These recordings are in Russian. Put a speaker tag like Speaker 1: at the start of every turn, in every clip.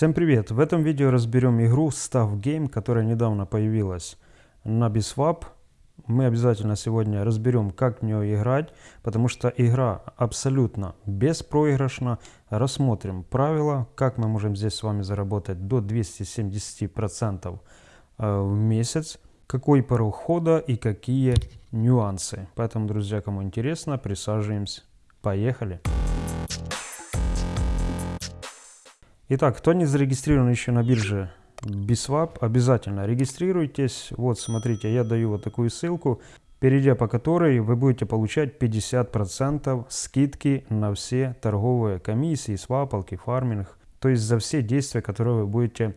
Speaker 1: Всем привет! В этом видео разберем игру Staff Game, которая недавно появилась на Biswap. Мы обязательно сегодня разберем, как в нее играть, потому что игра абсолютно беспроигрышна. Рассмотрим правила, как мы можем здесь с вами заработать до 270% э, в месяц, какой порог хода и какие нюансы. Поэтому, друзья, кому интересно, присаживаемся. Поехали! Итак, кто не зарегистрирован еще на бирже Biswap, обязательно регистрируйтесь. Вот, смотрите, я даю вот такую ссылку, перейдя по которой вы будете получать 50% скидки на все торговые комиссии, свапалки, фарминг. То есть за все действия, которые вы будете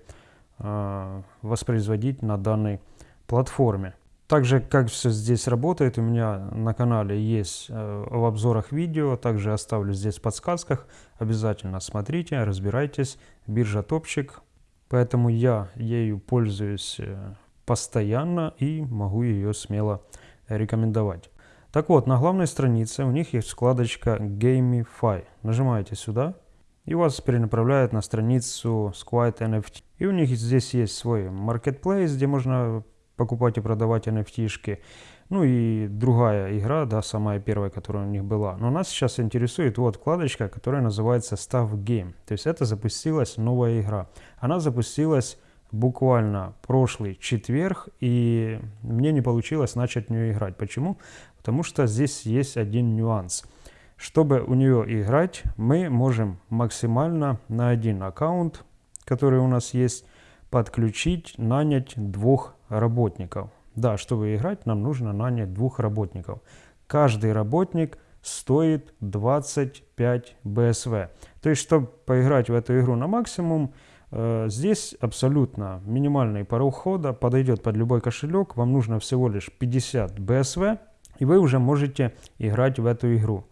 Speaker 1: э, воспроизводить на данной платформе. Также, как все здесь работает, у меня на канале есть э, в обзорах видео, также оставлю здесь в подсказках. Обязательно смотрите, разбирайтесь. Биржа топчик, поэтому я ею пользуюсь э, постоянно и могу ее смело рекомендовать. Так вот, на главной странице у них есть вкладочка Gamify. Нажимаете сюда, и вас перенаправляет на страницу Squid NFT. И у них здесь есть свой marketplace, где можно покупать и продавать NFT-шки. Ну и другая игра, да, самая первая, которая у них была. Но нас сейчас интересует вот вкладочка, которая называется Staff Game. То есть это запустилась новая игра. Она запустилась буквально прошлый четверг, и мне не получилось начать в нее играть. Почему? Потому что здесь есть один нюанс. Чтобы у нее играть, мы можем максимально на один аккаунт, который у нас есть, подключить, нанять двух работников. Да, чтобы играть, нам нужно нанять двух работников. Каждый работник стоит 25 БСВ. То есть, чтобы поиграть в эту игру на максимум, э, здесь абсолютно минимальный порог хода, подойдет под любой кошелек. Вам нужно всего лишь 50 БСВ, и вы уже можете играть в эту игру.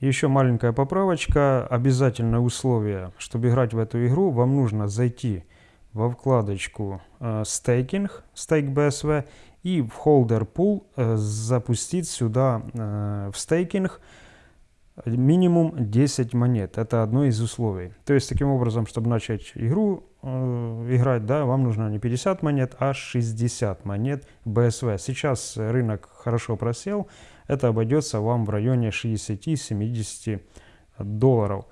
Speaker 1: Еще маленькая поправочка. Обязательное условие, чтобы играть в эту игру, вам нужно зайти во вкладочку э, стейкинг, стейк BSV, и в холдер pool э, запустить сюда э, в стейкинг минимум 10 монет. Это одно из условий. То есть таким образом, чтобы начать игру играть, да, вам нужно не 50 монет, а 60 монет BSV. Сейчас рынок хорошо просел, это обойдется вам в районе 60-70 долларов.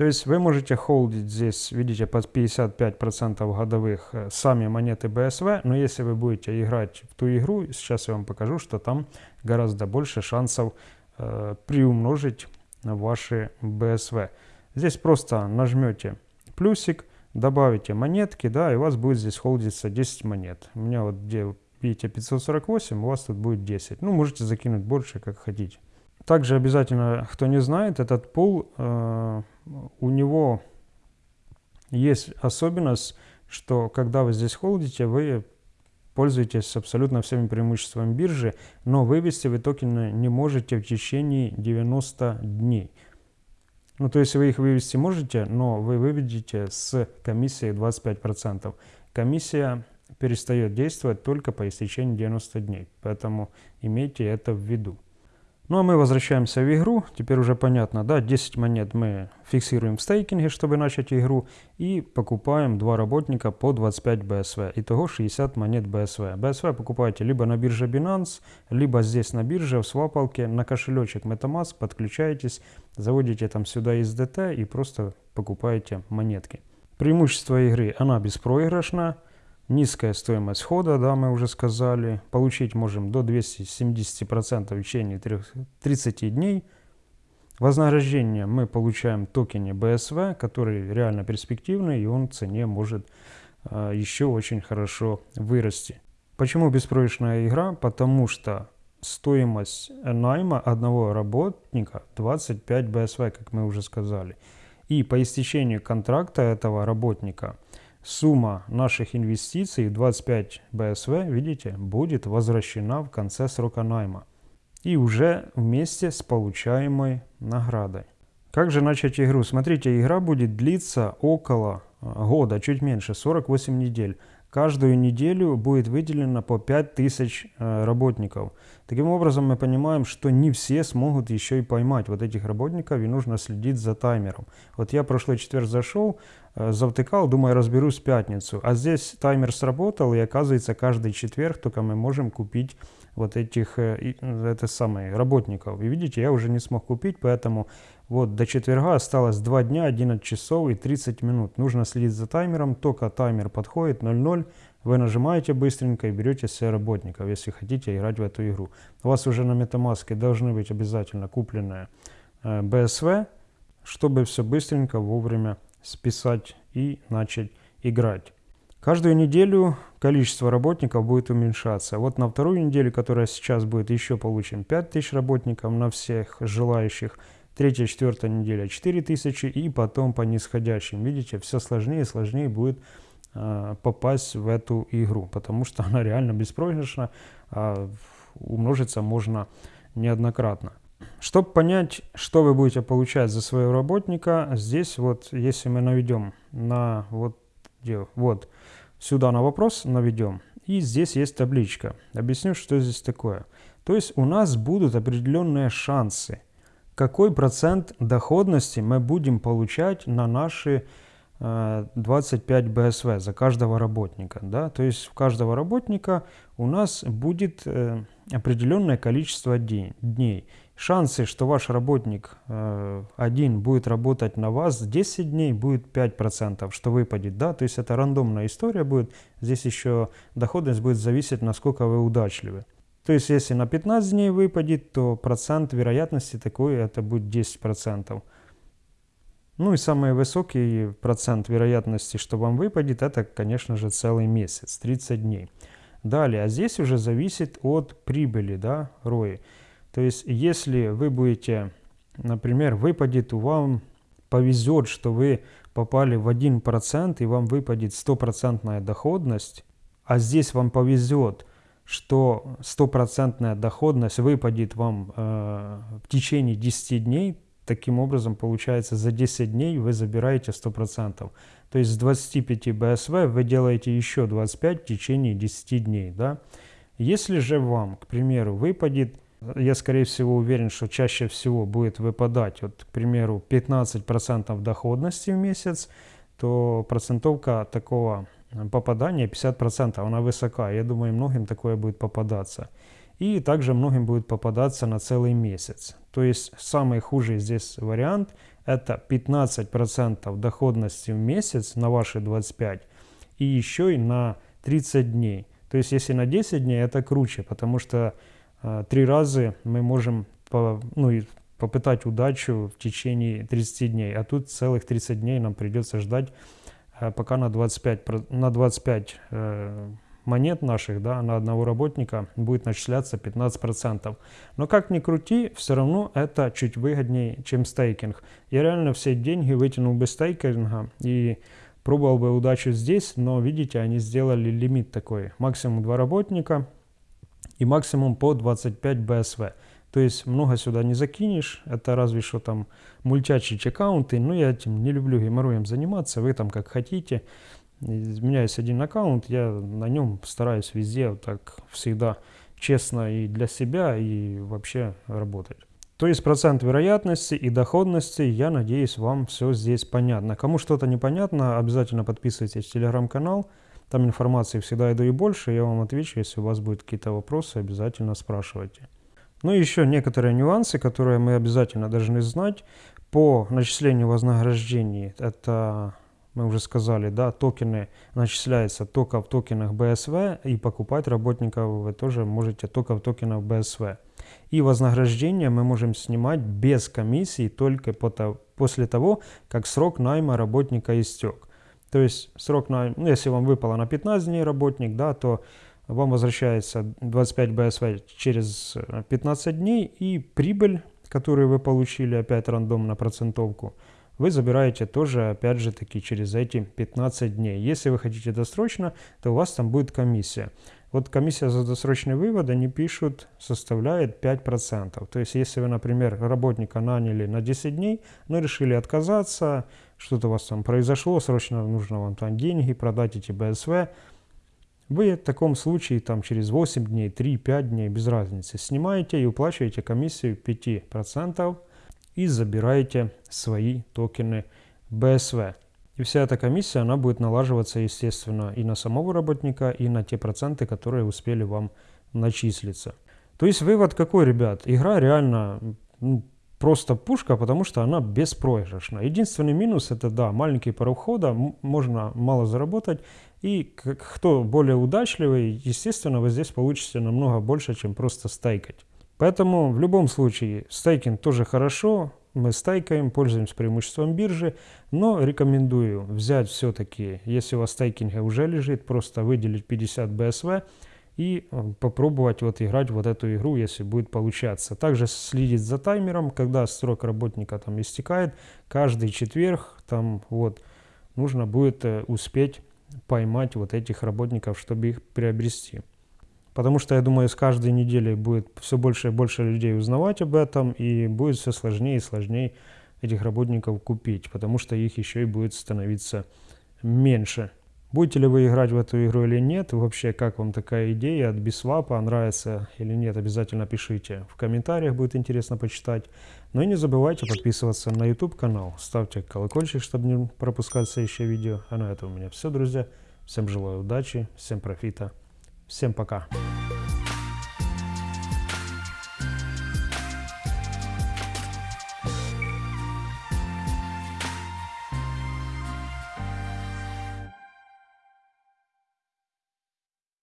Speaker 1: То есть вы можете холдить здесь, видите, под 55% годовых э, сами монеты BSV, но если вы будете играть в ту игру, сейчас я вам покажу, что там гораздо больше шансов э, приумножить ваши BSV. Здесь просто нажмете плюсик, добавите монетки, да, и у вас будет здесь холдиться 10 монет. У меня вот где, видите, 548, у вас тут будет 10. Ну, можете закинуть больше, как хотите. Также обязательно, кто не знает, этот пул э, у него есть особенность, что когда вы здесь холдите, вы пользуетесь абсолютно всеми преимуществами биржи, но вывести вы токены не можете в течение 90 дней. Ну, то есть вы их вывести можете, но вы выведете с комиссией 25%. Комиссия перестает действовать только по истечении 90 дней, поэтому имейте это в виду. Ну а мы возвращаемся в игру. Теперь уже понятно, да, 10 монет мы фиксируем в стейкинге, чтобы начать игру. И покупаем два работника по 25 BSV. Итого 60 монет BSV. BSV покупаете либо на бирже Binance, либо здесь на бирже, в свапалке, на кошелечек MetaMask подключаетесь, заводите там сюда SDT и просто покупаете монетки. Преимущество игры, она беспроигрышна. Низкая стоимость входа, да, мы уже сказали. Получить можем до 270% в течение 30 дней. Вознаграждение мы получаем токене BSV, который реально перспективный, и он в цене может э, еще очень хорошо вырасти. Почему беспроигрышная игра? Потому что стоимость найма одного работника 25 BSV, как мы уже сказали. И по истечению контракта этого работника – сумма наших инвестиций 25 БСВ, видите, будет возвращена в конце срока найма и уже вместе с получаемой наградой. Как же начать игру? Смотрите, игра будет длиться около э, года, чуть меньше, 48 недель. Каждую неделю будет выделено по 5000 э, работников. Таким образом, мы понимаем, что не все смогут еще и поймать вот этих работников, и нужно следить за таймером. Вот я прошлый четверг зашел, э, завтыкал, думаю, разберусь в пятницу. А здесь таймер сработал, и оказывается, каждый четверг только мы можем купить вот этих э, это самое, работников. И видите, я уже не смог купить, поэтому вот до четверга осталось 2 дня, 11 часов и 30 минут. Нужно следить за таймером, только таймер подходит 0.0, вы нажимаете быстренько и берете себе работников, если хотите играть в эту игру. У вас уже на MetaMask должны быть обязательно купленные э, BSV, чтобы все быстренько вовремя списать и начать играть. Каждую неделю количество работников будет уменьшаться. Вот на вторую неделю, которая сейчас будет, еще получим 5000 работников на всех желающих. Третья, четвертая неделя 4000 и потом по нисходящим. Видите, все сложнее и сложнее будет э, попасть в эту игру, потому что она реально беспроигрышна, а умножиться можно неоднократно. Чтобы понять, что вы будете получать за своего работника, здесь вот, если мы наведем на вот, где, вот сюда на вопрос наведем, и здесь есть табличка. Объясню, что здесь такое. То есть у нас будут определенные шансы – какой процент доходности мы будем получать на наши 25 э, БСВ за каждого работника. Да? То есть у каждого работника у нас будет э, определенное количество дней. Шансы, что ваш работник э, один будет работать на вас 10 дней, будет 5%, что выпадет. Да? То есть это рандомная история будет. Здесь еще доходность будет зависеть, насколько вы удачливы. То есть, если на 15 дней выпадет, то процент вероятности такой, это будет 10%. Ну и самый высокий процент вероятности, что вам выпадет, это, конечно же, целый месяц, 30 дней. Далее, а здесь уже зависит от прибыли, да, ROI. То есть, если вы будете, например, выпадет, вам повезет, что вы попали в 1% и вам выпадет стопроцентная доходность, а здесь вам повезет, что стопроцентная доходность выпадет вам э, в течение 10 дней, таким образом получается за 10 дней вы забираете 100%. То есть с 25 БСВ вы делаете еще 25 в течение 10 дней. Да? Если же вам, к примеру, выпадет, я скорее всего уверен, что чаще всего будет выпадать, вот, к примеру, 15% доходности в месяц, то процентовка такого попадания 50%, она высока. Я думаю, многим такое будет попадаться. И также многим будет попадаться на целый месяц. То есть самый худший здесь вариант это 15% доходности в месяц на ваши 25 и еще и на 30 дней. То есть если на 10 дней это круче, потому что э, три раза мы можем по, ну, попытать удачу в течение 30 дней, а тут целых 30 дней нам придется ждать пока на 25, на 25 э, монет наших, да, на одного работника будет начисляться 15%. Но как ни крути, все равно это чуть выгоднее, чем стейкинг. Я реально все деньги вытянул без стейкинга и пробовал бы удачу здесь, но видите, они сделали лимит такой. Максимум 2 работника и максимум по 25 БСВ. То есть много сюда не закинешь, это разве что там мультячие аккаунты, но я этим не люблю геморроем заниматься, вы там как хотите. У меня есть один аккаунт, я на нем стараюсь везде вот так всегда честно и для себя, и вообще работать. То есть процент вероятности и доходности, я надеюсь, вам все здесь понятно. Кому что-то непонятно, обязательно подписывайтесь в телеграм-канал. Там информации всегда иду и больше, я вам отвечу, если у вас будут какие-то вопросы, обязательно спрашивайте. Ну и еще некоторые нюансы, которые мы обязательно должны знать по начислению вознаграждений. Это, мы уже сказали, да, токены начисляются только в токенах BSV, и покупать работников вы тоже можете только в токенах BSV. И вознаграждение мы можем снимать без комиссии только после того, как срок найма работника истек. То есть срок найма, ну, если вам выпало на 15 дней работник, да, то вам возвращается 25 BSV через 15 э, дней, и прибыль, которую вы получили, опять рандомно процентовку, вы забираете тоже, опять же таки, через эти 15 дней. Если вы хотите досрочно, то у вас там будет комиссия. Вот комиссия за досрочный вывод, они пишут, составляет 5%. То есть, если вы, например, работника наняли на 10 дней, но решили отказаться, что-то у вас там произошло, срочно нужно вам там деньги, продать эти БСВ, Вы в таком случае там через 8 дней, 3-5 дней, без разницы, снимаете и уплачиваете комиссию 5% и забираете свои токены BSV. И вся эта комиссия, она будет налаживаться, естественно, и на самого работника, и на те проценты, которые успели вам начислиться. То есть вывод какой, ребят? Игра реально ну, просто пушка, потому что она беспроигрышна. Единственный минус это, да, маленький порог входа, можно мало заработать. И кто более удачливый, естественно, вы здесь получите намного больше, чем просто стейкать. Поэтому в любом случае стейкинг тоже хорошо, мы стейкаем, пользуемся преимуществом биржи, но рекомендую взять все-таки, если у вас стейкинга уже лежит, просто выделить 50 BSV, и э, попробовать вот играть вот эту игру, если будет получаться. Также следить за таймером, когда срок работника там истекает, каждый четверг там вот нужно будет э, успеть поймать вот этих работников, чтобы их приобрести. Потому что, я думаю, с каждой недели будет все больше и больше людей узнавать об этом, и будет все сложнее и сложнее этих работников купить, потому что их еще и будет становиться меньше. Будете ли вы играть в эту игру или нет, вообще как вам такая идея от Бисвапа, нравится или нет, обязательно пишите в комментариях, будет интересно почитать. Ну и не забывайте подписываться на YouTube канал, ставьте колокольчик, чтобы не пропускать следующее видео. А на этом у меня все, друзья. Всем желаю удачи, всем профита, всем пока.